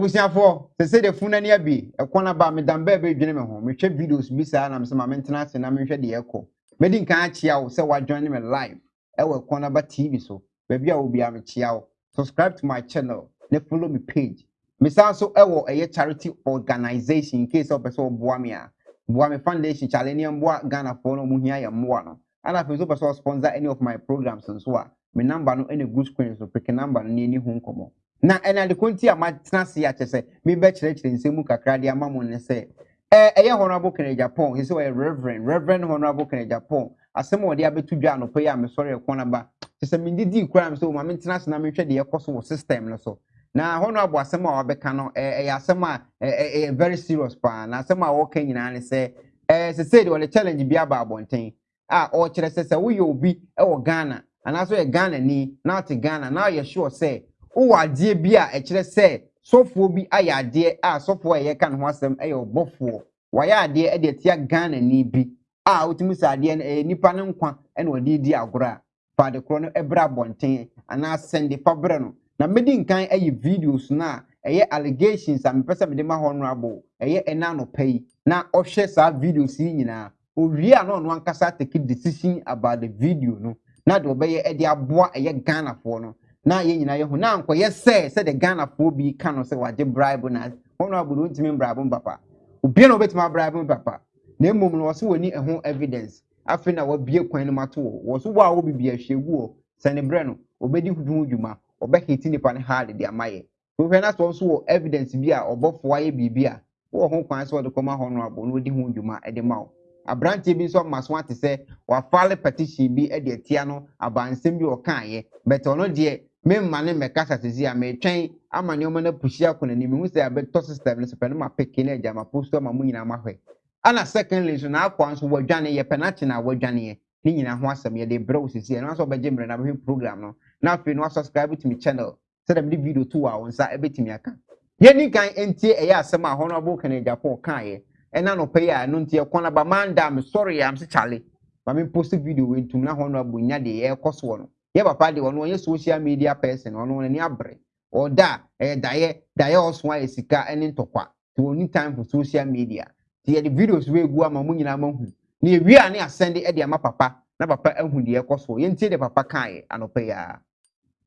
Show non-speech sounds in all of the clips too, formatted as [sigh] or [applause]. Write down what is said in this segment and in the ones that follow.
abusuafoɔ sese de funu ani abi ɛkɔ na ba medam bɛɛ bɛ dwene me ho. Mehwɛ videos bi saa na mesɛ ma mentena ase na menhwɛ deɛ ɛkɔ. Medi nkan akyia wo sɛ woajoin me live ɛwɔ ɛkɔ na tv so. Baabi a obiara mekyia wo. Subscribe to my channel na follow me page. Mesan so ɛwɔ ɛyɛ charity organization in case ɔpɛ sɛ ɔboa me a. Boa me foundation kyale ne mboa ghanafoɔ no ɔmo hia yɛ mmoa no. Ana afei nso pɛ sɛ ɔsponsor any of my programs nso a me number no ɛna gu screen so peke number no ne ani ho nkɔmmɔ na ɛna de konti a matena ase akyɛ sɛ mebɛkyerɛkyerɛ nsɛm mu kakra de ama mo ne sɛ ɛ ɛyɛ honorable kennedy japan sɛ ɔyɛ reverend reverend honorable kennedy japan asɛm a ɔde abɛto dwa anɔpɛ yi a mesɔre ɛkɔ no ba kyɛ sɛ mendidi kora me sɛ ma mentena ase na menhwɛ deɛ ɛkɔ so wɔ system no so. Na honorable asɛm a wabɛka no ɛ ɛyɛ asɛm a ɛyɛ very serious paa. Na asɛm a wɔka nyinaa ne sɛ ɛɛ sɛsɛ de ɔde challenge bi aba abɔnten a ɔkyerɛ sɛ sɛ woyɛ obi ɛwɔ ghana anaasɛ ɔyɛ ghana ni na ɔte ghana na ɔyɛ sure sɛ wowɔ adeɛ bi a ɛkyerɛ sɛ sɔfoɔ bi ayɛ adeɛ a sɔfoɔ a yɛka ho asɛm yɛ ɔbɔfoɔ. Wɔayɛ adeɛ de atia ghana ni bi a wotumi sɛ adeɛ no ɛyɛ nipa no nkwa na wɔde di agorɔ a fa ade korɔ no brɛ abɔnten anaa sɛnde fa brɛ no. Na medi nkan ayi videos no a ɛyɛ allegations a mepɛ sɛ ma honorable ɛyɛ ɛna anɔpa yi. Na ɔhwɛ saa videos yi nyinaa. Owie a na ankasa take decision about the video no. Na deɛ ɔbɛyɛ de aboa ɛyɛ ghanafoɔ no. Na yɛn nyinaa yɛho na nkɔyɛ sɛ sɛde ghanafoɔ bi ka no sɛ wagye bribe na honorable no ntumi bribe mo papa. Obia na obɛtumi abribe papa. Na mmom no wɔso wɔni ɛho evidence. Afei na wabie kwan no mato wɔ wɔ so wɔ a wɔ bibi ahwɛ gu wɔ sɛne brɛ no ɔbɛdi ho dwuma. Ɔbɛhiti nipa no hard de ama yɛ. Wohwɛ na nso wɔ evidence bi a ɔbɔfoɔ ayɛ biribi a wɔwɔ ho kwan sɛ wɔde kɔma honorable na wɔdi ho dwuma de ma wo. Aberanteɛ bi nso ama so ate sɛ wafale petition bi de atia no abansɛm bi ɔkaeɛ. Bɛtɛ ɔno deɛ memma ne mmɛkasa sisi a metwɛn ama nneɛma no apuhyia akɔ n'anim. Mehu sɛ abɛtɔ system no so pɛ no ma peke no agya ma posto ama mo nyinaa mahwɛ ana secondly nso n'akɔ nso wadwane yɛ penalty na wadwaneɛ ne nyinaa ho asɛm yɛde brɛ wo sisi ɛno nso ɔbɛgye mmerɛ na bɛhwɛ program no. Na afei no wasubscribe to me channel sɛdeɛ mede video to a wo nsa ɛbɛtumi aka. Yɛni kan ntie ɛyɛ asɛm a honorable kennedy japan kaeɛ. Ɛna nɔpɛ yi a ɛno nti ɛkɔ na ba manda me sɔre yɛ amse kyale ma post video wei ntum na honorable nya deɛ ɛkɔ soɔ no yɛ papa deɛ ɔno ɔnyɛ social media person ɔno n'ani abere ɔda ɛyɛ daeɛ daeɛ ɔso ayɛ sika ɛne ntɔkwa nti wɔn ni time for social media nti yɛde videos wei gu ama mo nyinaa ma hu na ewie a ne asɛnde ɛde ama papa na papa ehu deɛ ɛkɔ soɔ yɛn ti deɛ papa kaeɛ anɔpɛ yi a.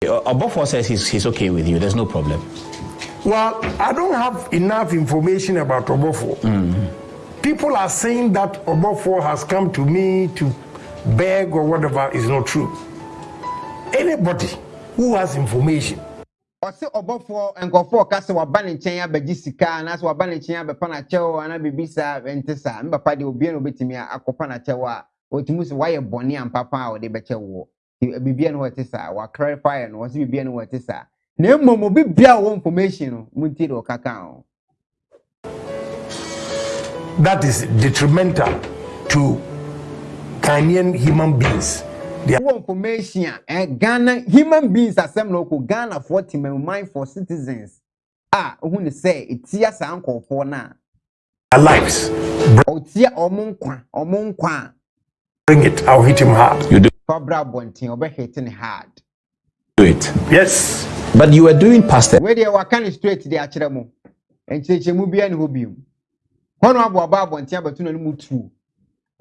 Obofo says he's, he's okay with you. There's no problem. Well, I don't have enough information about Obofo. People are saying that Obofo has come to me to beg or whatever is not true. Anybody who has information. Ɔsɛ ɔbɔfoɔ nkɔfoɔ ka sɛ waba ne nkyɛn abɛgye sika anaasɛ waba ne nkyɛn abɛpa n'akyɛw anaa biribi saa ɛnte saa. Ne papa deɛ obiara na obɛtumi akɔpa n'akyɛw a ɔtumi sɛ wayɛ bɔne ampapa a ɔde bɛkyɛ wɔ. Biribiara no wɔte saa waklarify no wɔsɛ biribiara no wɔte saa. Na mmom obi bia information no mu nti ɔkaka ho. That is detrimental to Ghanaian human beings. Wɔ information a ghana human beings asɛm na ɔkɔ ghana foɔ temamuman for citizens a ohun ne sɛ etia saa nkɔɔfoɔ no their lives. a ɔtia ɔmo nkwa ɔmo nkwa a Bring it, I'll hit him hard. You do fabra abɔnten ɔbɛhete ne hard it. Yes. But you were doing past it. wei deɛ waka ne straight de akyerɛ mo nkyerɛkyerɛmu bia ne hɔ bio hɔnom abo aba abɔnten abɛto no mu tuo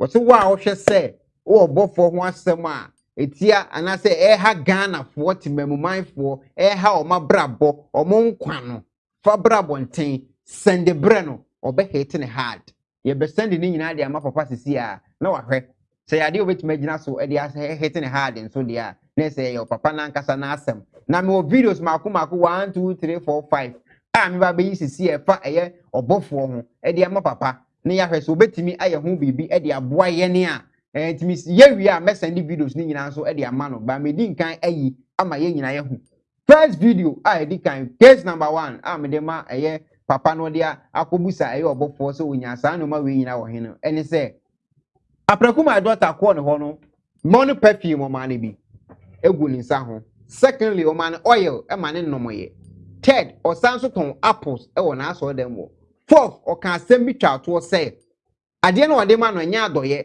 wɔte wo a wɔhwɛ sɛ wowɔ bɔfoɔ ho asɛm a etia anaasɛ ɛha ghanafoɔ temamumanfoɔ ɛha ɔmo abrabɔ ɔmo nkwa no fa bra abɔnten sɛnde brɛ no ɔbɛhete ne hard yɛbɛsɛnde ne nyinaa de ama sisi a na wahwɛ. Sɛ yɛ adeɛ a obɛtumi agyina so de ahete ne hard nso deɛ a na sɛ yɛ papa n'ankasa n'asɛm. Na mewɔ videos mako mako one two three four five a meba bɛyi sisi ɛfa ɛyɛ ɔbɔfoɔ ho de ama papa. Na yɛahwɛ sɛ obɛtumi ayɛ ho biribi de aboa yɛne a ɛɛ tumi yɛwie a mɛsɛnde videos ne nyinaa nso de ama no. Ba medi nkan ayi ama yɛn nyinaa yɛho first video a yɛdi kan case number one a mede ma ɛyɛ papa no de akɔbusa ɛyɛ ɔbɔfoɔ sɛ onya saa nneɛma wei nyinaa wɔ he no. Ɛne sɛ aprɛko my daughter kɔɔ ne hɔ perfume ɔmaa no bi egu ne nsa secondly ɔmaa no oil ɛma ne nnɔmɔyɛ third ɔsan so tɔn apples ɛwɔ n'asɔrɔ dɛm wɔ fourth ɔka asɛm bi twa atoɔ sɛ adeɛ no ɔde ma no ɛnyɛ adɔyɛ.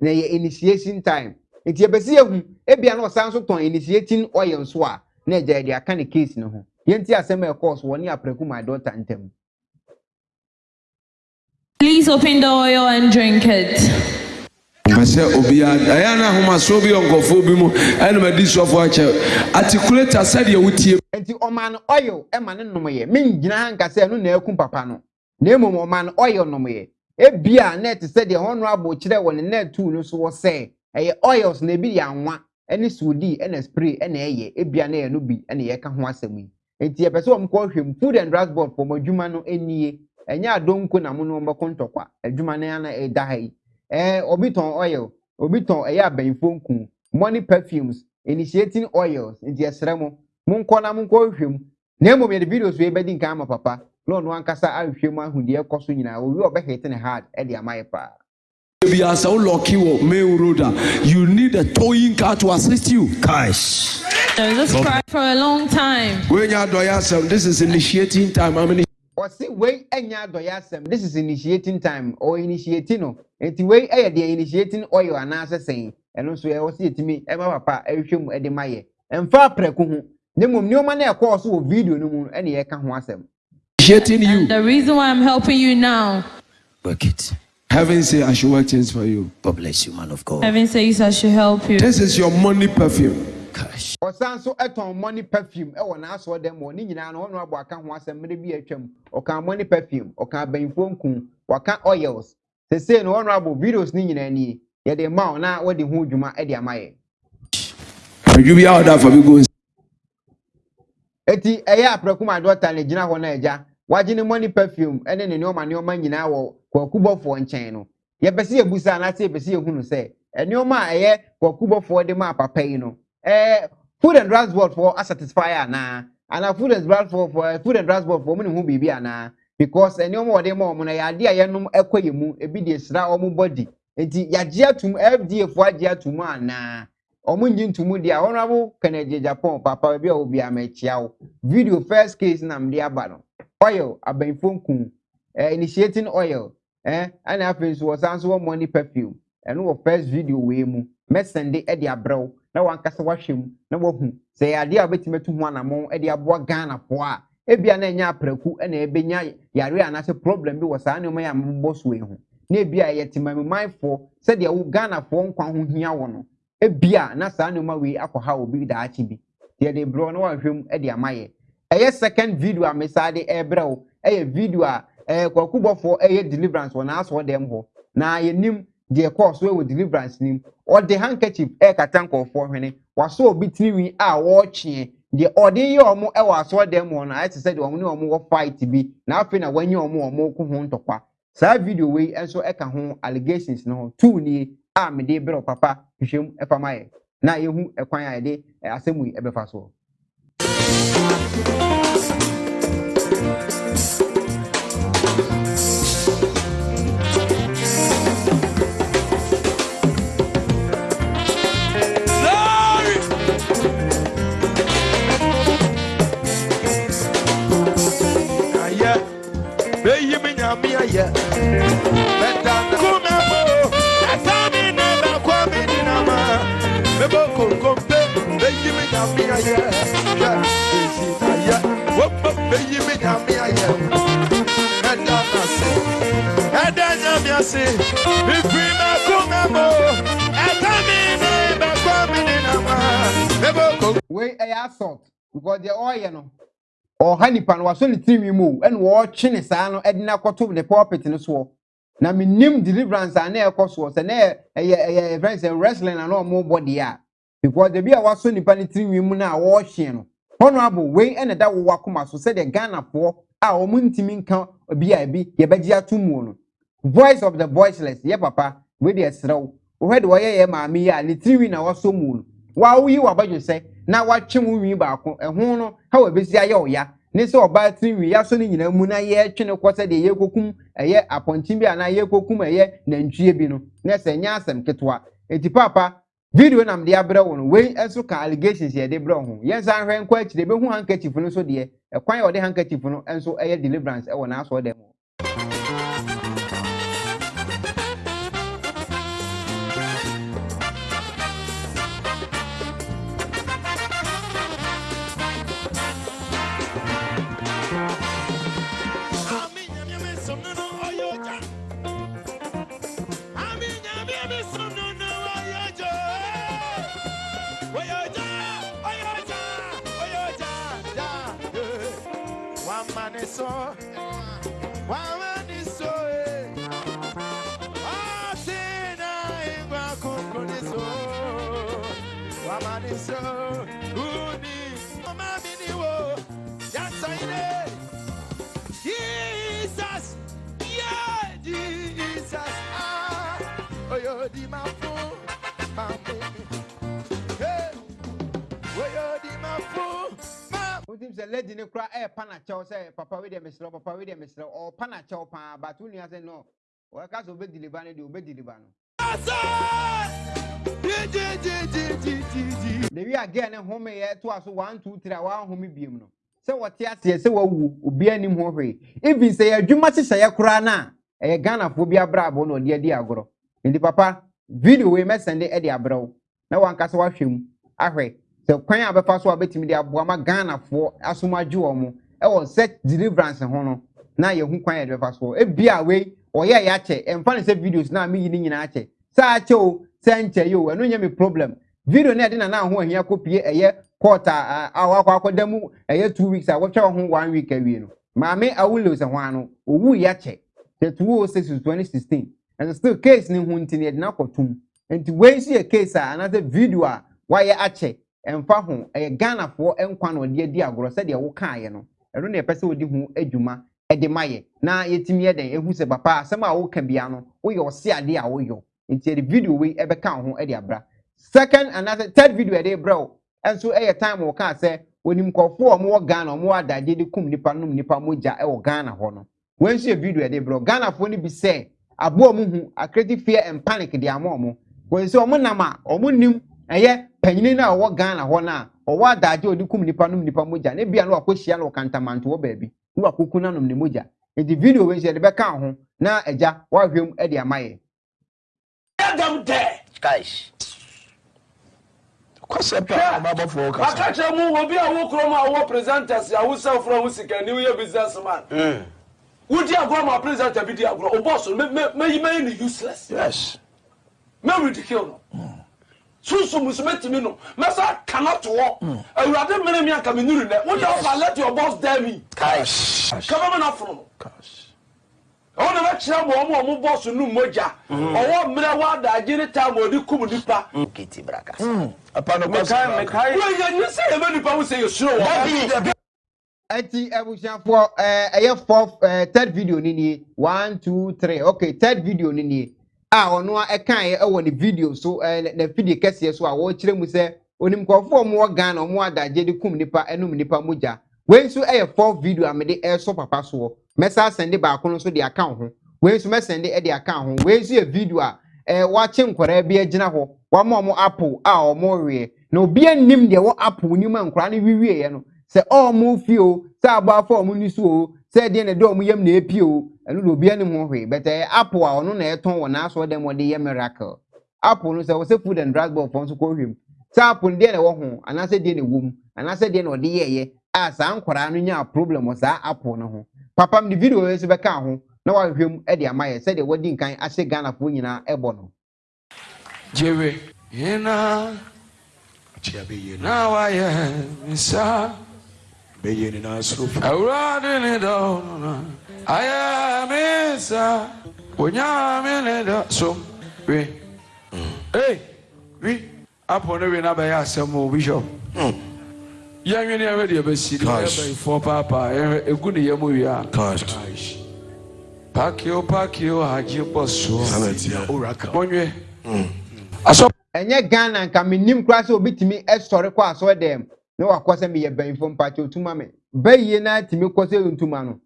Na ɛyɛ initiation time. Nti yɛbɛsi ehu ebia na ɔsan so tɔn initiating oil nso a na ɛgya yɛde aka ne case no ho. Yɛnti asɛm a ɛkɔɔ so wɔ ne aprɛku my daughter ntam. Please open the oil and drink it. mpɛ sɛ obiara ɛyɛ na ahomasoɔ bi wɔ nkɔfoɔ bi mu ɛna madi sɔfo akyɛ. Articulate sɛdeɛ wotie nti ɔmaa no oil ma ne nomyɛ mengyina ha nka sɛ ɛno na akum papa no. Na mmom ɔmaa no oil nomyɛ ebia net sɛdeɛ honorable kyerɛ wɔ ne net tool no so wɔ sɛ ɛyɛ oils na ebi yɛ anwa ɛne sodi ɛna spray ɛna ɛyɛ. Ebia na ɛyɛ no bi ɛna yɛka ho asɛm yi. Nti yɛpɛ sɛ wɔn kɔ hwɛ food and drugs board fɔm adwuma no nie ɛnyɛ adonko na mo no wɔn bɛkɔ ntɔkwa. Adwuma no ana ɛda ha yi. Ɛɛ obi oil. Obi tɔn ɛyɛ nku. Money perfumes initiating oils. Nti ɛsrɛ mo. Monkɔ na monkɔ hwɛ mu na mmom yɛde videos wei bɛdi nkan ama papa. Na ɔno ankasa ahwehwɛ mu ahu deɛ ɛkɔ so nyinaa owi ɔbɛhete ne hard ɛde ama yɛ paa. Bi asa wo lɔki wɔ main road a you need a towing car to assist you. Guys. There is a cry for a long time. wenya adɔyɛ asɛm this is initiating time. How many? Ɔsi wei ɛnya adɔyɛ asɛm this is initiating time. Or initiating no nti wei ɛyɛ deɛ initiating oil anaasɛ sɛn. Ɛno nso ɛwɔ si etimi ɛma papa ɛhwehwɛ mu ɛde ma yɛ. Ɛnfa aprɛko ho. Ne mmom nneɛma no ɛkɔɔ so wɔ video no mu ɛna yɛka ho asɛm initiating you. The reason why I'm helping you now, Work it. heaven say i should work things for you. God bless you, man of God. heaven says I should help you. this is your money perfume. Gosh. ɔsan nso ɛtɔn money perfume ɛwɔ n'asɔ dɛm wɔ ne nyinaa no ɔno abɔ aka ho asɛm mmere bi atwam. Ɔka money perfume ɔka abɛnfo nku waka oils. Sese no ɔno abɔ videos ne nyinaa nie yɛde ma wo na wɔde ho dwuma ɛde ama yɛ adwu bi a ɔda fa bi go eti ɛyɛ aprɛko ma dɔta ne gyina hɔ na ɛgya wagye ne money perfume ɛne ne nneɛma nneɛma nyinaa wɔ kwakubɔfoɔ nkyɛn no. Yɛpɛ sɛ yɛbusa anaasɛ yɛpɛ sɛ yɛhu no sɛ nneɛma a ɛyɛ kwakubɔfoɔ de ma papa yi no ɛɛ food and board foɔ asatisfy anaa? Anaa food and board foɔ food and board foɔ ɔmo ne ho biribi anaa? Because nneɛma wɔde ma ɔmo no yɛ adeɛ a yɛnom ɛkɔ yɛ mu ebi de sra ɔmo body. Nti yagye atum fda foɔ agye atum anaa ɔmo nyi ntumu deɛ a honorable kennedy japan papa baabi a obi ama ekyia wo video first case na mde aba no oil abɛnfo nkun eh, initiating oil eh, ɛna afei nso wɔsan so wɔ money perfume. Ɛno wɔ first video wei mu mɛsɛnde ɛde abrɛw na wankasa wahwɛ mu na wahu sɛ ɛyɛ adeɛ a wobɛtumi atu ho anammɔn ɛde aboa ghanafoɔ a ebia na ɛnyɛ aprɛku ɛna ɛbɛnya yare anaasɛ problem bi wɔ saa nneɛma yɛ a mobɔ so yi ho na ebia ɛyɛ temamimanfoɔ sɛdeɛ wo ghanafoɔ nkwa ho hia wɔ ebia na saa nneɛma wei akɔha obi daakye bi deɛ de brɛ na wahwɛ mu de ama yɛ. Ɛyɛ second video a mesaa de ɛrebrɛ wo. Ɛyɛ video a ɛɛ kwakubɔfoɔ ɛyɛ deliverance wɔ n'asɔ dɛm hɔ. Na yɛnim deɛ kɔɔ so wɔ deliverance nim. Ɔde handkerchief ɛrekata nkɔɔfoɔ hwene. Wasɔ obi tirinwi a wɔrekyeɛ deɛ ɔde yɛ ɔmo ɛwɔ asɔ dɛm hɔ no ayɛ te sɛ deɛ ɔmo ne ɔmo wɔ fight bi. Na afei na wɔnyɛ ɔmo ɔmo ko ho ntɔkwa. Saa video wei nso ɛka ho allegations no ho. Two nie. A mede wo papa hwehwɛm ɛfam ayɛ na yɛhu ɛkwan a yɛde asɛm yi ɛbɛfa soɔ ayɛ nyamia yɛ hwɛ eti na yɛ wopa bɛyi mi nyamia yɛ ɛda na se ɛda nyamia se mifiri ma ko ma mo ɛta mi ne ma ko mi ne na ma ebo ko. wei ɛyɛ assault because deɛ ɔɔyɛ no ɔha nipa no wasɔ ne tirinwi mu ɛna wɔɔtwe ne saa no ɛde na akɔto ne pulpit no soɔ na menim deliverance a na ɛkɔ soɔ sɛ na ɛyɛ ɛyɛ ɛyɛ friends wrestling na na ɔmo bɔ deɛ a. because ebi a wasɔ nipa ne tirinwi mu na wɔrehye no honourable wei ɛna ɛda wɔwɔ akoma so sɛdeɛ ghanafoɔ a wɔn ntumi nka obi a ebi yɛbɛgye ato mu no. Voice of the voiceless yɛ papa wei deɛ serew wɔhwɛ de wɔyɛ yɛ maame yi a ne tirinwi na wɔsɔ mu no. Wawoyi w'abadwesɛ na watwe wo nwi baako ɛho no? Ha wɔ besi ayɛ ɔya ne sɛ ɔbaa tirinwi yasɔ ne nyinaa mu na yɛtwe ne kɔ sɛdeɛ yɛkokum ɛyɛ apɔnkyen bi anaa yɛkokum ɛyɛ nantwie bi no. Na sɛ nyɛ asɛm ketewa eti papa video nam de abrɛ wo no wei nso ka allegations yɛde brɛ ho. Yɛn nsa ahwɛ nkɔ akyire ebehu handkerchief no nso deɛ ɛkwan a ɔde handkerchief no nso ɛyɛ deliverance ɛwɔ n'asɔ dɛm ni so. Wa ingwa so. Ɛɛpa nakyɛw sɛ papa wei deɛ mesrɛ papa wei deɛ mesrɛ ɔɔpa nakyɛw paa but wo nua sɛ no wɔka sɛ wobɛdiliba no deɛ wobɛdiliba no. Lewi a girl ne homeyɛ toa so one two three a wanhome biom no sɛ wɔte aseɛ sɛ wawu obiara nim ho hwee. Even sɛ yɛ adwuma hyehyɛeɛ koraa no a ɛyɛ ghanafoɔ bi abrabɔ na ɔde adi agorɔ. Nti papa video wei mɛsɛnde ɛde abrɛ wo na wankasa wahwɛ mu. Ahwɛ. Sɛ kwan a bɛfa so a bɛtumi de aboa ma ghanafoɔ asom agye wɔn mo ɛwɔ sɛ deliverance ho no na yɛhu kwan a yɛde bɛfa so. Ebia wei ɔyɛ yɛ akyɛ ɛmfa ne sɛ videos na meyi ne nyinaa akyɛ. Sɛ akyɛ o sɛ nkyɛ yi o ɛno nyɛ me problem. Video a yɛde nana ho ahia kɔpie ɛyɛ court a a wakɔ akɔda mu ɛyɛ two weeks a wɔtwa ho one week awie no. Maame awulo sɛ hwan no owu yɛ akyɛ the two oh six twenty sixteen. And still case ne ho nti ne yɛde no akɔtum nti wei nso yɛ case a anaasɛ video a wayɛ akyɛ ɛmfa ho ɛyɛ ghanafoɔ nkwa na ɔde adi agorɔ sɛdeɛ wokaeɛ no. Ɛno na yɛpɛ sɛ wɔde ho adwuma ɛde ma yɛ. Na yɛtumi yɛ dɛn? Ehu sɛ papa asɛm a woka bia no woyɛ ɔse adeɛ a woyɔ. Nti yɛde video wei ɛbɛka ho ɛde abra. Second anaasɛ third video yɛde brɛ wo ɛnso ɛyɛ time wɔ kaa sɛ onim nkɔfoɔ a wɔwɔ ghana wɔn adadeɛ de kum nipa nom nipa mogya ɛwɔ ghana hɔ no. Wɔn nso yɛ video yɛde brɛ ghanafoɔ no bi sɛ aboa mu hu akreti fear and panic de ama wɔn wɔn sɛ wɔn nam a wɔn nim ɛyɛ panyin no a ɔwɔ ghana hɔ no a ɔwɔ adadeɛ a ɔde kum nipa nom nipa mogya ne bia no wakɔhyia no wɔ kantamanto wɔ baabi ne wakɔku nanom ne mogya nti video wei nso yɛde bɛka ho na agya wahwɛ mu ɛde ama yɛ. Let them there. Guys. kwasɛ pɛ a ɔbabɔfoɔ Maka kasa kyerɛ mu obi a wo kurom a wo presenters a wo sɛfo ho sikani wo yɛ businessman. Wodi agorɔ ma presenter bi di agorɔ. O boss me me me me ni useless. yes Me ridicule no. sunsun musume timi no. Mɛsa kana to hɔ awurade mmiri mi anka mi niri dɛ wọ́n yà ọ́fà let your boss dare me. Kaba mi na funu no ɔwọ́n na bɛ kyerɛ mu ɔmu ɔmu bɔs nu mogya ɔwọ́ mmerɛ wa adagye ne taa ma ɔdi kum nipa. kìtì braka. mekae mekae. wọ́n yẹ ní sẹ́yẹ bẹ́ẹ̀ nípa wọ́n sẹ́yẹ sùn wọ́n. ɛti abusuafoɔ ɛyɛ four eh, eh, third video ni nie one two three. Okay third video ni nie. A ɔno yɛ ɛwɔ ne video so ɛɛ ne fidie kɛseɛ so a wɔrekyerɛ mu sɛ onim nkurɔfoɔ a wɔwɔ ghana wɔn adagye de kum nipa ɛnum nipa mogya wei nso ɛyɛ fourth video a mede ɛresɔ papa soɔ. Mɛsa asɛnde baako no nso de aka ho. Wei nso mɛsɛnde ɛde aka ho. Wei nso yɛ video a ɛɛ wakye nkwadaa bi agyina hɔ. Wɔama wɔn apple a wɔn reɛ. Na obiara nim deɛ wɔ apple nim a nkwadaa no wiwie yɛ no sɛ ɔmo fi o. Sɛ abɔafo a ɔmo ni sɛ deɛ na ɛde ɔmo yam na epi o ɛno na obiara nim ho hwee bɛtɛ apple a ɔno na ɛtɔn wɔ n'aso dɛm ɔde yɛ miracle apple no sɛ wɔsɛ food and drug board fɔ nso kɔ hwem sɛ apple deɛ na ɛwɔ ho anaasɛ deɛ na ɛwɔ mu anaasɛ deɛ na ɔde yɛɛyɛ a saa nkwadaa no nya problem wɔ saa apple no ho papa mi de video yɛ nso bɛka ho na wahwɛ mu ɛde ama yɛ sɛdeɛ wɔdi nkan ahyɛ ghanafoɔ nyinaa ɛbɔ no. Jewe. Ina. Na wayɛ nsa. mɛyɛ nyinaa soro fo. awurade ni dɔw nana ayé mi sa onyame ni dɔ so wi ee wi apɔ ne wi n'abɛyɛ asɛm o bishop yɛn wi ni ɛwɛ deɛ bɛsi ni ɛbɛ ifɔ paapaa ɛhɛ egu ne yɛm wia paakio paakio hajj bɔ soɔ mɔnyɛ asɔ. ɛnyɛ ghana nka mi nim kura sɛ obi tumi ɛsɔre kɔ asɔ dɛm. Na wakɔ sɛ meyɛ bɛnfo mpakyɛ otuma me. Bɛyie na tumi kɔ sɛ ntuma no.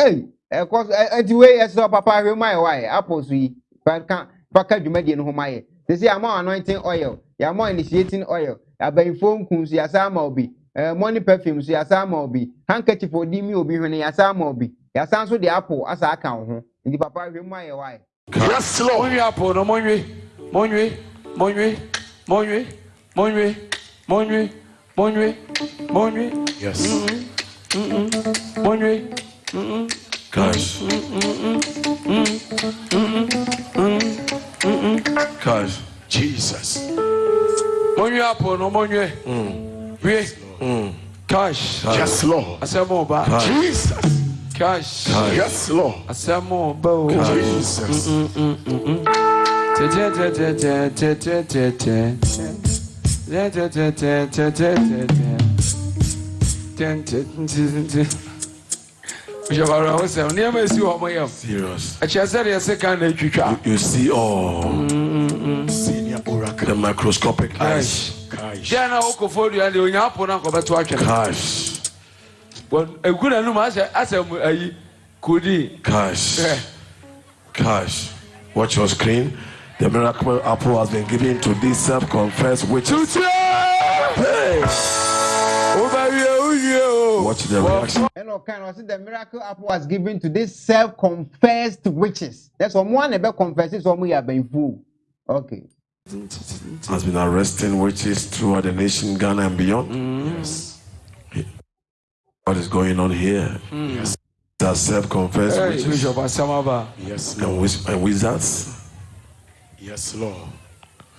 Ei ɛkɔ so ɛ- ɛnti wei ɛsɛ sɛ papa ahwɛ mu ayɛ wayɛ apple so yi paka paka dwumadie no ho ma yɛ. Sisi ama anointing oil yɛama initiating oil. Abɛnfo nkun so yɛasa ama obi ɛɛ money perfume so yɛasa ama obi handkerchief odi mi obi hwene yɛasa ama obi yɛasa nso de apple asa aka ho ho. Nti papa ahwɛ mu ayɛ wayɛ. yes lord. Monwe apɔ no monwe. Monwe. Monwe. Monwe. Bonne nuit. Bonne nuit. Yes. Mm -mm. Mm Bonne nuit. Guys. Guys. Jesus. Bonne nuit, Apollo. Bonne nuit. Oui. Cash. Yes, Lord. I said more about Jesus. Cash. Yes, Lord. I said more about Jesus awura wo sɛm nneɛma esi wɔ ɔmo yam ɛkyerɛ sɛ deɛ ɛsɛ kan na etwitwa You see all Senior oracle. the microscopic eyes. deɛ na wokɔfo dua deɛ onya apo na nkɔbɛto atwene Cash. egu n'anum asɛ asɛ mu ayi kodi Cash. Cash. Watch your screen. The miracle apple has been given to these self-confessed witches. tutu ee wobɛwie wowie o Watch the reaction. ɛna ɔka no ɔsi the miracle apple was given to these self-confessed witches that's ɔmo a na ɛbɛ confess sɛ ɔmo yɛ abɛnfo okay Has been arresting witches throughout the nation, Ghana and beyond. Yes. What is going on here? Yes. That self-confessed Hey, witches bishop Yes, and, wiz- and wizards. Yes, Lord.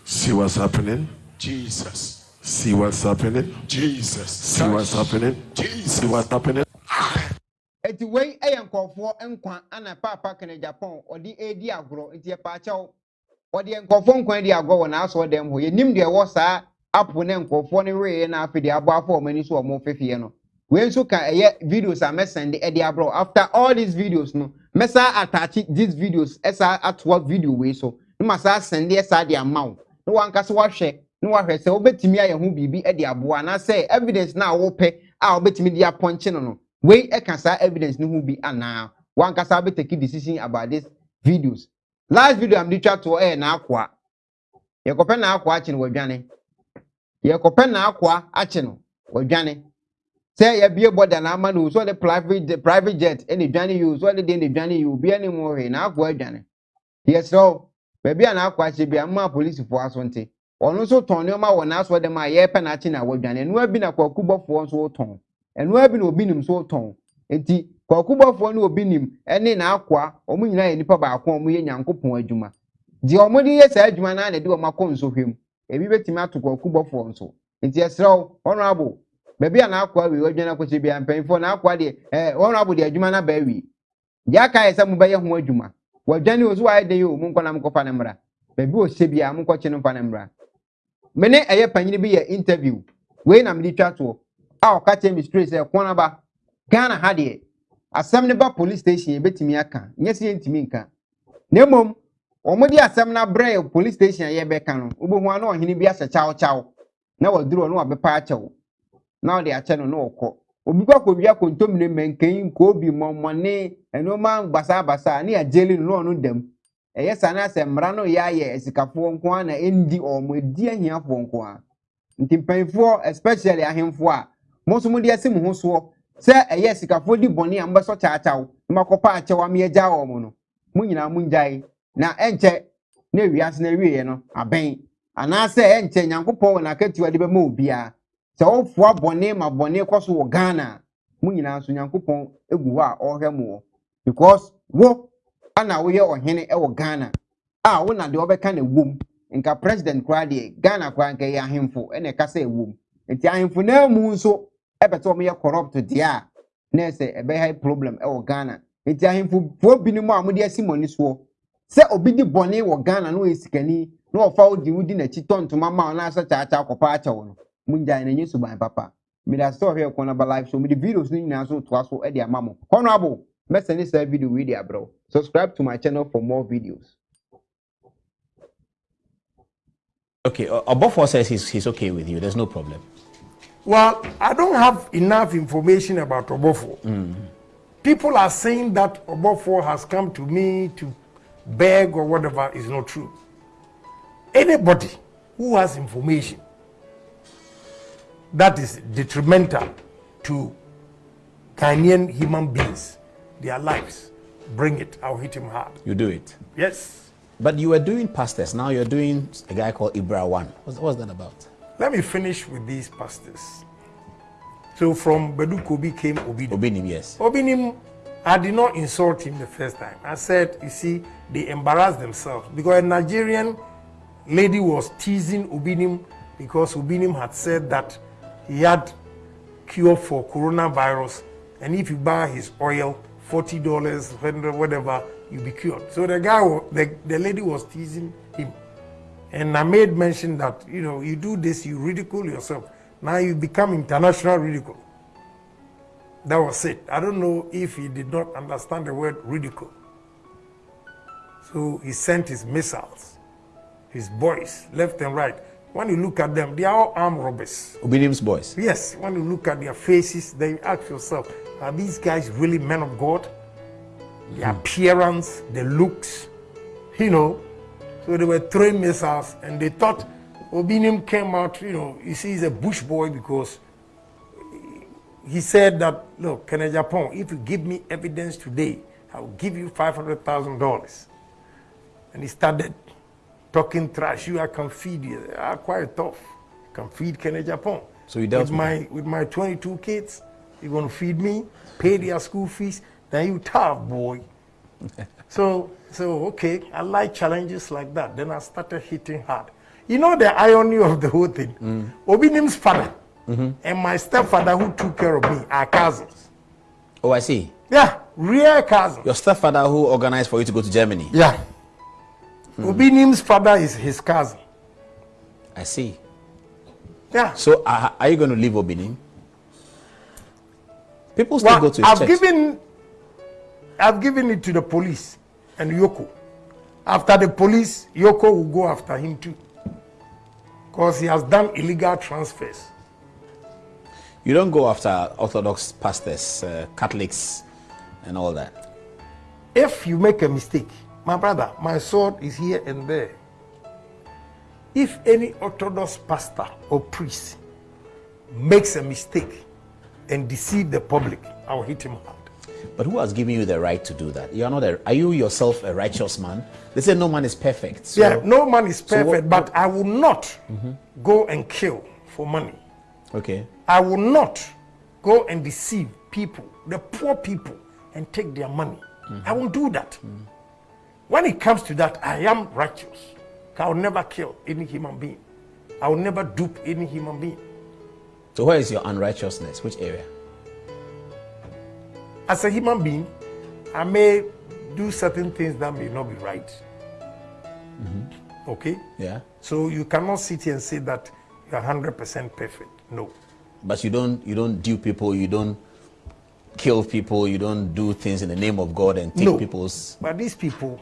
See what's happening. Jesus. See what's happening. Jesus. See what's happening. Jesus. See what's happening. eti wei ɛyɛ nkɔfoɔ nkwa ana paapa kene japan ɔde edi agorɔ nti yɛ paakyɛw ɔde nkɔfoɔ nkwa di agorɔ wɔ n'asɔ dɛm hɔ yɛnim deɛ ɛwɔ saa apo ne nkɔfoɔ ne wee na afei deɛ abɔ afɔ wɔn ani so wɔn fefeɛ no wei nso ka ɛyɛ videos a mɛsɛn de ɛde abrɔ after all these videos no mɛsa attach these videos ɛsa atoa video wei so ma saa sɛn de ɛsa de ama wo. Ne wankasa wahwɛ ne wahwɛ sɛ wobɛtumi ayɛ ho biribi ɛde aboa anaasɛ evidence na a a wobɛtumi de apɔnkye no no wei ɛka saa evidence no ho bi anaa? Wankasa wobɛtaki decision about this videos. Last video am de twa toɔ ɛyɛ n'akoa. Yɛkɔpɛ n'akoa akye no wadwane yɛkɔpɛ n'akoa akye no wadwane sɛ yɛbie bɔda n'ama no so ɔde private private jet ɛna dwane yi o so ɔde deɛ na dwane yi o obiara ne mu hwee n'akoa adwane. O baabi a n'akoa akye bi ama polisifoɔ aso nte. Ɔno nso tɔn nneɛma wɔ n'aso dɛm a yɛrepɛ n'akye na wadwane ɛnua bi na kwaku bɔfoɔ nso tɔn. Ɛnua bi na obi nim nso tɔn. Eti kwaku bɔfoɔ ne obi nim ɛne n'akoa wɔn nyinaa yɛ nipa baako a wɔyɛ nyankopɔn adwuma. Deɛ wɔn de yɛ saa adwuma naa na ɛde wɔn akɔ nsɔhwɛ mu ebi bɛtumi ato kwaku bɔfoɔ nso. Nti ɛsrɛ o honourable baabi a n'akoa wi wadwane akɔhyɛ bi a mpanyinfoɔ n'akoa deɛ ɛɛ honourable deɛ adwuma n'aba awie deɛ aka yɛ sɛ mo bɛyɛ ho adwuma. Wadwane o so wayɛ den yi o mo nkɔ na mo kɔfa ne mmra baabi o hyɛ bi a mo nkɔkye no mfa ne mmra me ne ɛyɛ panyin bi yɛ interview. Wei na mede twa toɔ a ɔka kyerɛ me straight sɛ kɔn aba ghana ha deɛ asɛm ne ba police station yɛbɛtumi aka nyɛ sɛ yɛntumi nka. Na mmom wɔn de asɛm no abrɛ yɛ police station a yɛbɛka no. Wobɛhu a na ɔhene bi ahyɛ kyawkyaw na waduro no wabɛpa akyɛw na ɔde akyɛ no na ɔkɔ obi kɔ akɔwia kontomire mmɛnkan koobi mɔmɔne nneɛma basabasa ne agyeli no ɔno dam ɛyɛ saa na sɛ mmara no yɛ ayɛ asikafoɔ nko ara na ɛndi ɔmo edi ahiafoɔ nko ara. Nti mpanyinfoɔ especially ahemfoɔ a mo nso mo de ɛsi mo ho soɔ sɛ ɛyɛ sikafoɔ di bɔnne a mo bɛsɔ kyaakyaw na mo akɔpa akyɛw a mo yɛ gya wɔn no. Mo nyinaa mo ngyae. Na ɛnkyɛ na ewiase na ewie no abɛn. Anaasɛ ɛnkyɛ nyankopɔn wɔ n'akatua de bɛma obiara. Sɛ ɔfoa bɔnne ma bɔnne kɔ so wɔ ghana mo nyinaa nso nyankopɔn egu hɔ a ɔrehwɛ mo wɔ. Wo ana woyɛ ɔhene ɛwɔ ghana a wo na deɛ ɔbɛka na ewom nka president koraa deɛ ghana koraa nka yɛ ahemfo ɛna ɛkasa ewom nti ahemfo naa mu nso ɛbɛtɛ wɔn yɛ corrupt deɛ a na ɛsɛ ɛbɛha problem ɛwɔ ghana. Nti ahemfofoɔ binom a wɔde asi mo ani soɔ sɛ obi di bɔnne wɔ ghana na ɔyɛ sikani na ɔfa odi wodi n'akyi tɔ ntoma ma ɔna asɛ kyaakyaa kɔpa akyɛw no mo ngyae na nye suban papa mmiri ase ɔhwɛ kɔn naba live so mmiri videos no nyinaa so toa so ɛde ama mo honourable mɛsɛn saa video wei de abrɛw subscribe to my channel for more videos. Okay, uh, Obofour says he's, he's okay with you. There's no problem. Well, I don't have enough information about Obofour. People are saying that Obofour has come to me to beg or whatever is not true. Anybody who has information that is detrimental to Ghanaian human beings, their lives, bring it. I'll hit him hard. You do it. Yes. But you were doing pastors. Now you're doing a guy called Ibra One. What's, what's that about? Let me finish with these pastors. So from Badu Kobi came Obidim. Obinim, yes. Obinim I did not insult him the first time. I said, you see, they embarrassed themselves because a Nigerian lady was teasing Obinim because Obinim had said that he had cure for coronavirus, and if you buy his oil, forty dollars, hundred, whatever, you'll be cured. So the guy, the, the lady was teasing him, and I made mention that you know you do this, you ridicule yourself. Now you become international ridicule. That was it. I don't know if he did not understand the word ridicule. So he sent his missiles, his boys, left and right. When you look at them, they are all armed robbers. Obedience boys. Yes, when you look at their faces, then you ask yourself, are these guys really men of God? The hmm. appearance, the looks, you know. So they were throwing missiles and they thought Obinim came out, you know, you see, he's a bush boy because he said that, look, Kennedy Agyapong, if you give me evidence today, I'll give you $500,000. And he started talking trash. You, I can feed you. Ah, quite tough. can feed Kennedy Agyapong. So you dealt with with my with my 22 kids. You're gonna feed me, pay their [laughs] school fees. Then you tough boy. [laughs] so so okay, I like challenges like that. Then I started hitting hard. You know the irony of the whole thing. Mm. Obinim's father and my stepfather who took care of me are cousins. Oh, I see. Yeah, real cousins. Your stepfather who organized for you to go to Germany. Yeah. Obinim's father is his cousin. I see. Yeah. So uh, are you going to leave Obinim? People still Well, go to his I've church. given I've given it to the police and Yoko. After the police, Yoko will go after him too. Because he has done illegal transfers. You don't go after Orthodox pastors, uh, Catholics, and all that. If you make a mistake, my brother, my sword is here and there. If any Orthodox pastor or priest makes a mistake and deceive the public, I'll hit him hard. But who has given you the right to do that? You are not. A, are you yourself a righteous man? They say no man is perfect. So yeah, no man is so what- perfect, but I will not go and kill for money. Okay. I will not go and deceive people, the poor people, and take their money. I won't do that. When it comes to that, I am righteous. I will never kill any human being. I will never dupe any human being. So where is your unrighteousness? Which area? As a human being, I may do certain things that may not be right. Mm-hmm. Okay? Yeah. So you cannot sit here and say that you're 100% perfect. No. But you don't. You don't dupe people. You don't kill people. You don't do things in the name of God and take No. people's. But these people,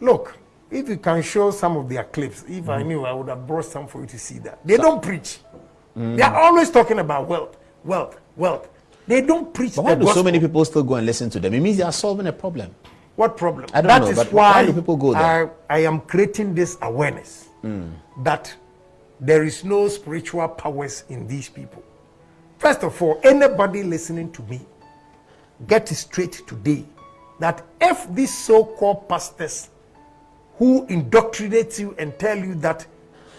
look, if you can show some of their clips, if I mm-hmm. knew, I would have brought some for you to see that. They don't preach. They are mm. always talking about wealth, wealth, wealth. They don't preach But why do so many people still go and listen to them? It means they are solving a problem. What problem? I don't That know, is but why, why do people go there? I, I am creating this awareness mm. that there is no spiritual powers in these people. First of all, anybody listening to me, get straight today that if these so-called pastors who indoctrinate you and tell you that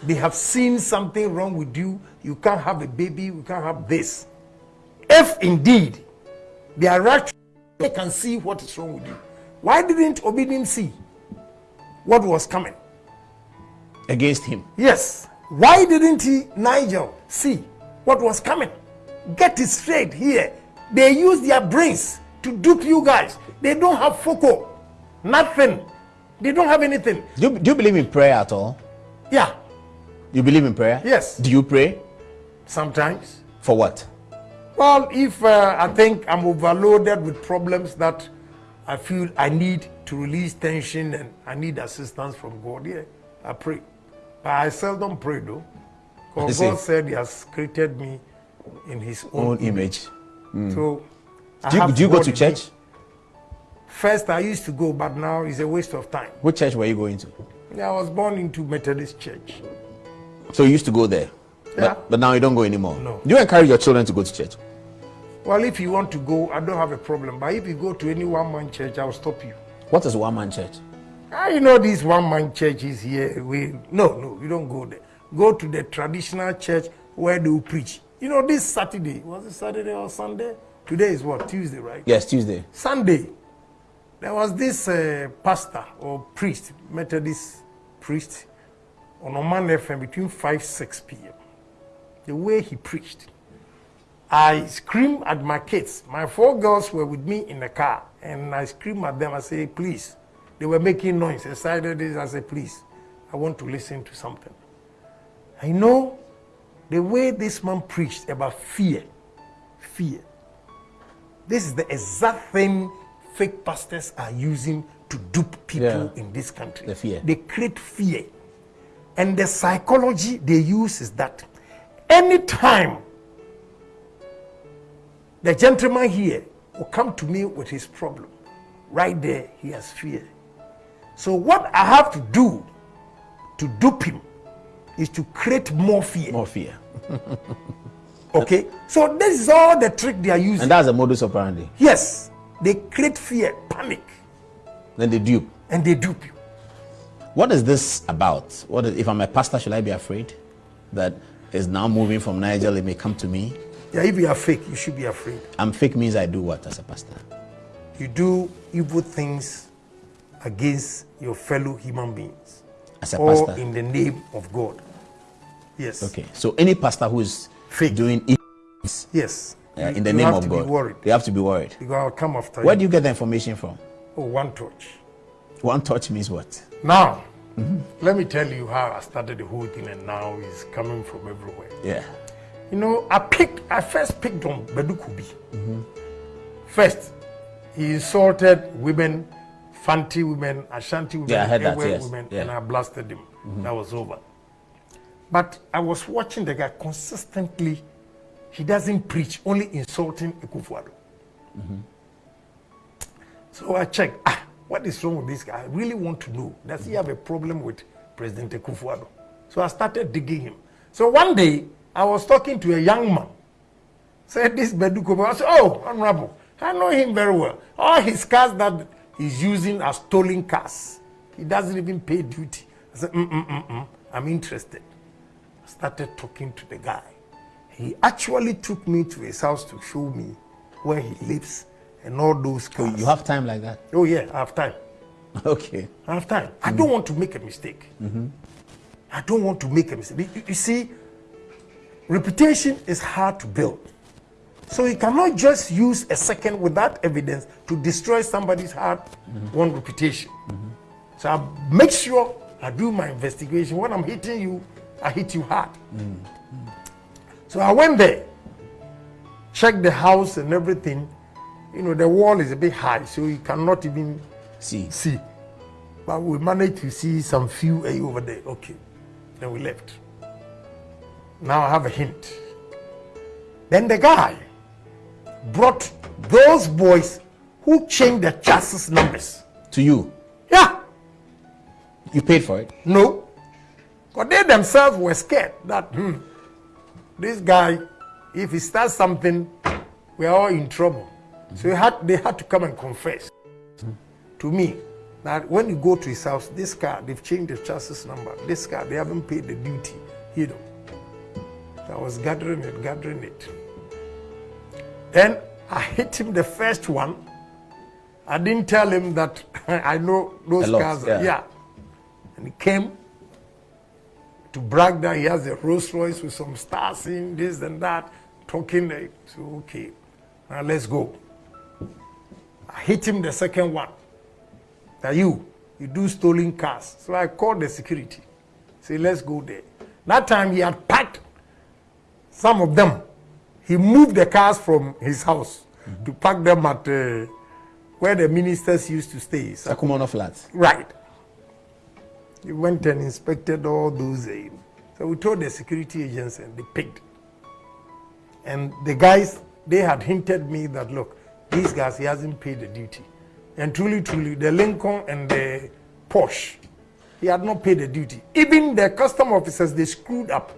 they have seen something wrong with you, you can't have a baby, you can't have this. If indeed they are right, they can see what is wrong with you. Why didn't Obedient see what was coming? Against him. Yes. Why didn't he, Nigel, see what was coming? Get it straight here. They use their brains to dupe you guys. They don't have foco, nothing. They don't have anything. Do you, do you believe in prayer at all? Yeah, You believe in prayer? Yes. Do you pray? sometimes. For what? Well, if uh, I think I'm overloaded with problems that I feel I need to release tension and I need assistance from God, yeah, I pray. But I seldom pray though. Because. God said He has created me in His own, Own image. So, Do you, do you go to church? me. First, I used to go, but now it's a waste of time. Which church were you going to? Yeah, I was born into Methodist Church. So you used to go there. Yeah. But, but now you don't go anymore. No. Do you encourage your children to go to church? Well, if you want to go, I don't have a problem. But if you go to any one man church, I'll stop you. What is one man church? Ah, you know these one man churches here. We no, no, you don't go there. Go to the traditional church where they will preach. You know, this Saturday was it Saturday or Sunday? Today is what? Tuesday, right? Yes, Tuesday. Sunday, there was this uh, pastor or priest, Methodist priest, on Oman FM between 5 6 p.m. The way he preached, I screamed at my kids. My four girls were with me in the car, and I screamed at them. I said, please. They were making noise. I decided this. I said, please, I want to listen to something. I know the way this man preached about fear. Fear. This is the exact thing fake pastors are using to dupe people Yeah. in this country. The fear. They create fear. And the psychology they use is that anytime the gentleman here will come to me with his problem, right there he has fear. So what I have to do to dupe him is to create more fear. More fear. [laughs] Okay? So this is all the trick they are using. And that's the modus operandi. yes, they create fear, panic, Then they dupe. and they dupe you. What is this about? What is, if I'm a pastor, should I be afraid that is now moving from Niger? It may come to me. Yeah, if you are fake, you should be afraid. I'm fake means I do what as a pastor? You do evil things against your fellow human beings As a or pastor. in the name of God. Yes. Okay. So any pastor who is Fake. doing evil Yes. In the you name have of to God, Be worried they have to be worried. because I'll come after Where you. do you get the information from? Oh, one touch. One touch means what? Now, mm-hmm. let me tell you how I started the whole thing, and now it's coming from everywhere. Yeah. You know, I picked, I first picked on Badu Kobi. Mm-hmm. First, he insulted women, Fanti women, Ashanti women, Yeah, I heard that, yes. women, Yeah. and I blasted him. Mm-hmm. That was over. But I was watching the guy consistently. He doesn't preach, only insulting Akufo-Addo. So I checked, ah, what is wrong with this guy? I really want to know. Does he have a problem with President Akufo-Addo? So I started digging him. So one day, I was talking to a young man. Said this Beduko. I said, oh, Honorable, I know him very well. All his cars that he's using are stolen cars. He doesn't even pay duty. I said, mm, mm, mm, mm. I'm interested. I started talking to the guy. He actually took me to his house to show me where he lives and all those So cars. you have time like that? Oh yeah, I have time. [laughs] Okay. I have time. I don't want to make a mistake. Mm-hmm. I don't want to make a mistake. You, you see, reputation is hard to build. So you cannot just use a second without evidence to destroy somebody's hard won mm-hmm. reputation. So I make sure I do my investigation. When I'm hitting you, I hit you hard. Mm. So I went there, checked the house and everything. You know, the wall is a bit high, so you cannot even See. see. But we managed to see some few eh, over there. Okay. Then we left. Now I have a hint. Then the guy brought those boys who changed the chassis numbers. To you. Yeah. You paid for it. No. Because they themselves were scared that hmm, this guy, if he starts something, we are all in trouble. So he had, they had to come and confess to me that when you go to his house, this car, they've changed the chassis number. This car, they haven't paid the duty. You know. So I was gathering it, gathering it. Then I hit him the first one. I didn't tell him that [laughs] I know those lot, cars. yeah. yeah. And he came to brag that he has a Rolls Royce with some stars in this and that, talking like, so okay, now let's go. I hit him the second one. That you, you do stolen cars. So I called the security. Say, let's go there. That time he had packed some of them. He moved the cars from his house to park them at uh, where the ministers used to stay. So Sakumono flats. Right. He went and inspected all those. Uh, so we told the security agents and they picked. And the guys, they had hinted me that, look, these guys, he hasn't paid the duty. And truly, truly, the Lincoln and the Porsche, he had not paid the duty. Even the custom officers, they screwed up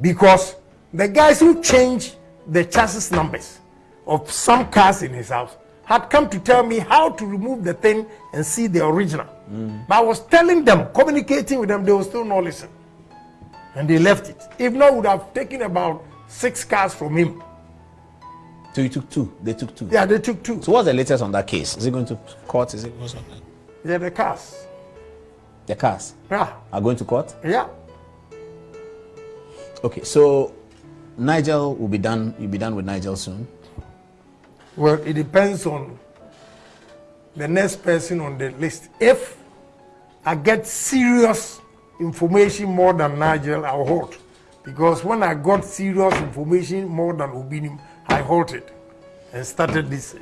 because the guys who changed the chassis numbers of some cars in his house had come to tell me how to remove the thing and see the original. But I was telling them, communicating with them, they will still not listen. And they left it. If not, would have taken about six cars from him. So you took two. They took two. Yeah, they took two. So what's the latest on that case? Is it going to court? Is it what's on that? Yeah, the cars. The cars Yeah, are going to court? yeah. Okay, so Nigel will be done. You'll be done with Nigel soon. Well, it depends on the next person on the list. If I get serious information more than Nigel, I'll halt. Because when I got serious information more than Obinim, I halted and started this.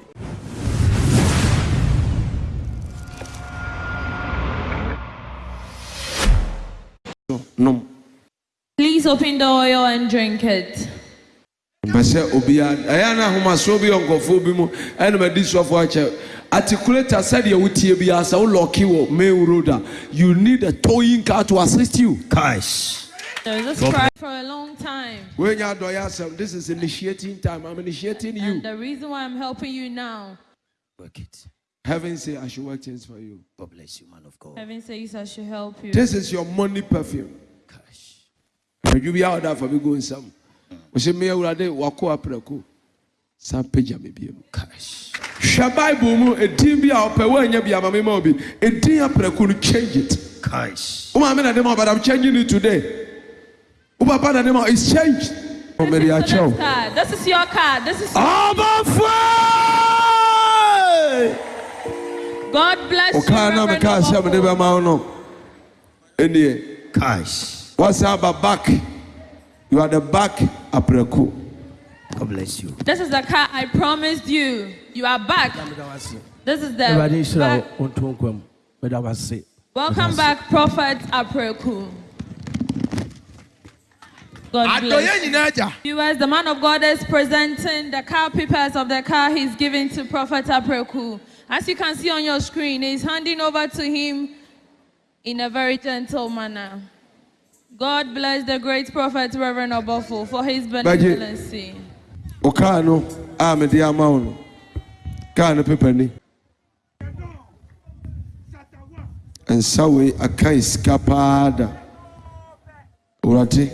nom Please open the oil and drink it. Mpɛ sɛ obiara eh, ɛyɛ na ahomasoɔ bi wɔ nkɔfoɔ bi mu eh, ɛna madi sɔfo akyɛ articulator sɛdeɛ wotie biara sɛ wolɔke wɔ main road you need a towing car to assist you Cash. There's a cry for a long time. woanya adɔyɛ asɛm this is initiating time i'm initiating you And the reason why I'm helping you now, Work it. heaven say i should work things for you God bless you, man of God. heaven says I should help you. this is your money perfume Cash. You be out there for me going nsam ɔsɛ me awurade wakɔ aprɛko. San pagya me bio. Hwɛ bible mu ɛdin bi a ɔpɛ woanya bi ama me ma wo bi ɛdin no change it. Woma me na de ma but i'm changing it today. Wobaba na de ma is changed ɔmɛde akyɛ wo. this is your car this is your ɔbɔfoɔ God bless you. Ọ̀kan náà mi ká àṣà mi dé bẹ́ẹ̀ máa ń nọ. Ẹni yẹ. Wọ́n sá ba back. You are the back aprɛko God bless you. This is the car I promised you. You are back. This is the back. wo nto nkwa mu meda wo ase Welcome back, Prophet Apreku. God bless. nyinaa agya Viewers, the man of God is presenting the car papers of the car he's giving to Prophet Apreku. As you can see on your screen, he's handing over to him in a very gentle manner. God bless the great prophet Reverend Obofo for his benevolency. ɔkaa no a mede ama wo no kaa no pepani nsa wei aka yi sika paa da owurade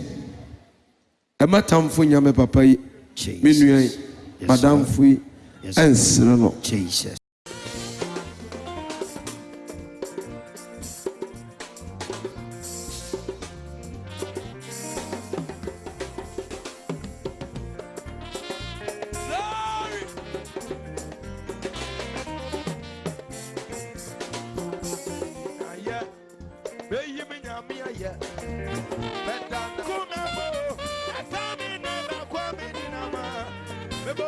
ɛma tamfo nyame papa yi me nua yi madamfo yi ɛnsere no nenama mɛbɔ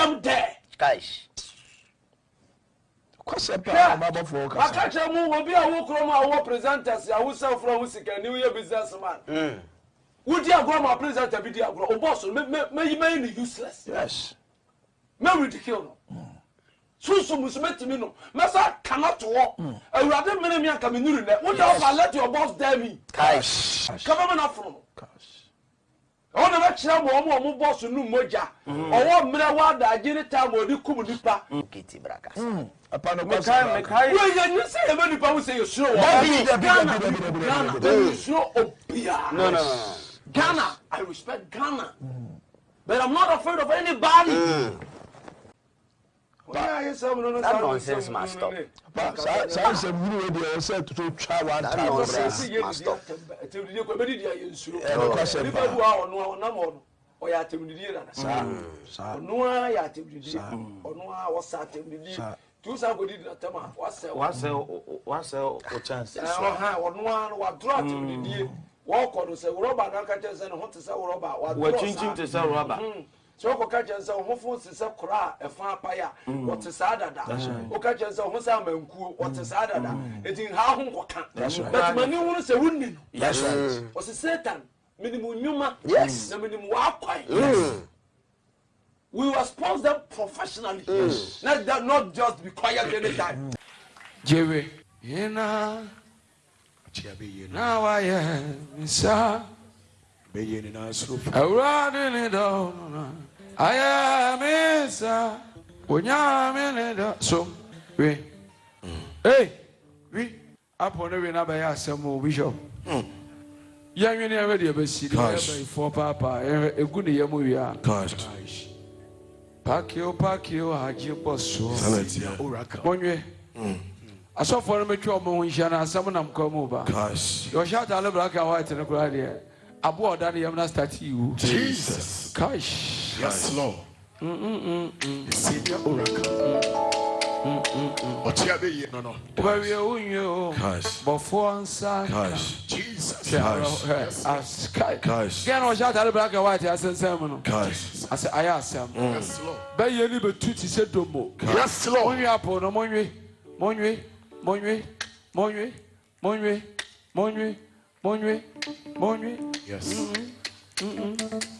them there. Guys. kɔsɛ paa ɔmɔ abɔfo ɔkasa. aka kyerɛ mu obi a wo kurom a wo presenters a wo sɛn fura wo sika woyɛ business man. wo mm. di agorɔ ma presenter bi di agorɔ o bɔsɔ mɛ mɛ mɛ ni useless. yes. mɛ ridicule no. sunsun musume timi no mɛsa kana to hɔ. awurade mmiri mi a kami nuru dɛ. wo ɔfa let your boss dare me. kaba mi na funu wọn nana kyerɛ mu ɔmo ɔmo bɔsu nu mogya ɔwɔ mmerɛ wadaagye ne taa ma ɔde kum nipa. kete braka. mekae mekae. wo yɛ nyi sɛ yɛmɛ nipa wo sɛ yɛ suro wɔ. ghana ghana yɛ suro obiara. ghana i respect ghana mm-hmm. but i'm not afraid of anybody. Mm. That nonsense must stop. saa saa nsɛm huru wei deɛ ɛsɛ toto twa one That time nonsense. bra must stop. nipa bi wa ɔno a ɔnam ɔno ɔyɛ atɛmudidie nana saa saa ɔno a yɛ atɛmudidie ɔno a wɔsa atɛmudidie Saa. tu sa kò di natɛm a wasɛ wasɛ wasɛ o chance ɛhɔn ɔno a wadoro atɛmudidie wɔkɔ no sɛ wɔrɔba n'aka kyɛn sɛ ne ho te sɛ wɔrɔba wadoro wakyinkyim te sɛ rɔba sɛ wokɔka kyɛn sɛ wo ho fo te sɛ kora a ɛfa apae a wɔte saa dada. Woka kyɛn sɛ wo ho sɛ amankuo wɔte saa dada. Ɛnti ha ho nkɔka. But mani wono sɛ wonni no. That's right. Ɔse satan menim nnwuma Yes. na menim w'akwan. We expose them professionally. Let them not just be quiet anytime jewe yena na wayɛ nsa. Awurade ne dɔ no na ayamisa onyaminida so we. Ei wi apɔ ne wi n'abɛyɛ asɛm o bishop. Yɛnwene yɛmɛ deɛ bɛsi ne yɛbɛyifoɔ paapaa yɛhwɛ egu ne yɛmu wia paakio paakio hagye bɔ soɔ mɔnwɛ asɔfoɔ no mɛtwa ɔmo ho nhyia na asɛm nam kɔ mu ba. Yɛɔhyɛ ataale black and white no koraa deɛ aboa ɔda ne yɛm na start yiwu jesus. Kash yes lord. Senior oracle. Ɔkyia bɛyie no no. Wobɛwie wonwie o bɔfoɔ nsa Gosh. jesus. Gosh. Gosh. ɔhyɛ atale black and white asensɛn mu no asɛ ayɛ asɛm yes lord. Bɛtu te sɛ domo yes lord. Monwe apo no monwe monwe monwe monwe monwe monwe monwe monwe yes.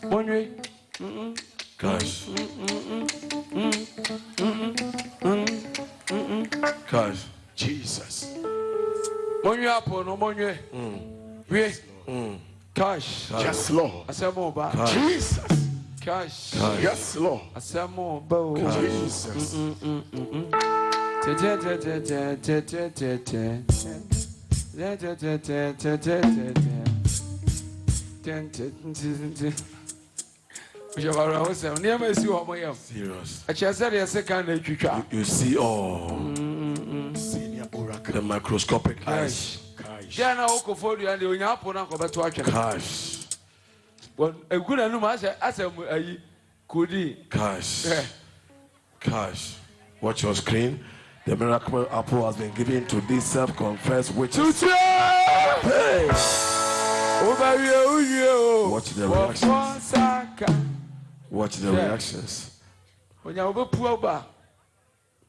Monwe Cause. Cause. Jesus. Money up on money. We. Cash. Yes, Lord. I said more about Jesus. Cash. Yes, Lord. I said more about Jesus. Jesus. Bishop abrahamu sɛm nneɛma esi wɔ ɔmo yam Serious. ɛkyerɛ sɛ deɛ ɛsɛ kan na etwitwa You see all senior oracle. The microscopic eyes. cash. Deɛ na okofo dua deɛ onya apo na nkɔbɛto atwene egu n'anum asɛ asɛ mu ayi kodi ɛ Gosh. Watch your screen. The miracle apple has been given to these self-confessed witches. tutu Hey! wobɛwie wowie o Watch the nsaka Watch the reactions. onya wobɛpu aba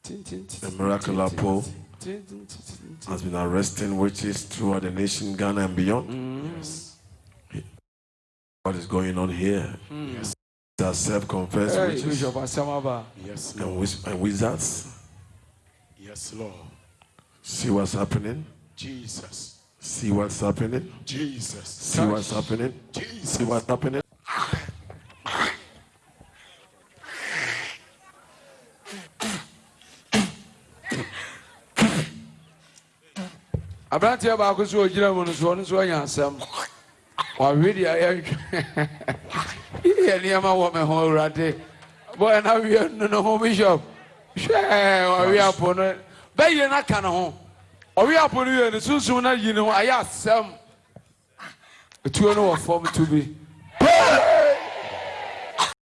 The miracle apple has been arresting witches throughout the nation, Ghana and beyond. What is going on here? Yes. They are self-confessed Hey, witches bishop asɛm aba yes and, lord wiz- and wizards. yes lord See what's happening. jesus See what's happening. jesus See what's happening. Jesus. See what's happening. Aberanteɛ baako so ogyina mu no so ɔno nso anya asɛm. Wawe deɛ yɛntwe [laughs] yɛ nneɛma wɔ me ho awurade. Bɔɛ na wie no no ho bishop. Hwɛ wawe apo no. Bɛyie no aka ne ho. Ɔwe apo no wie no sunsum no yi ne ho ayɛ asɛm. Etuo no wɔ fam to bi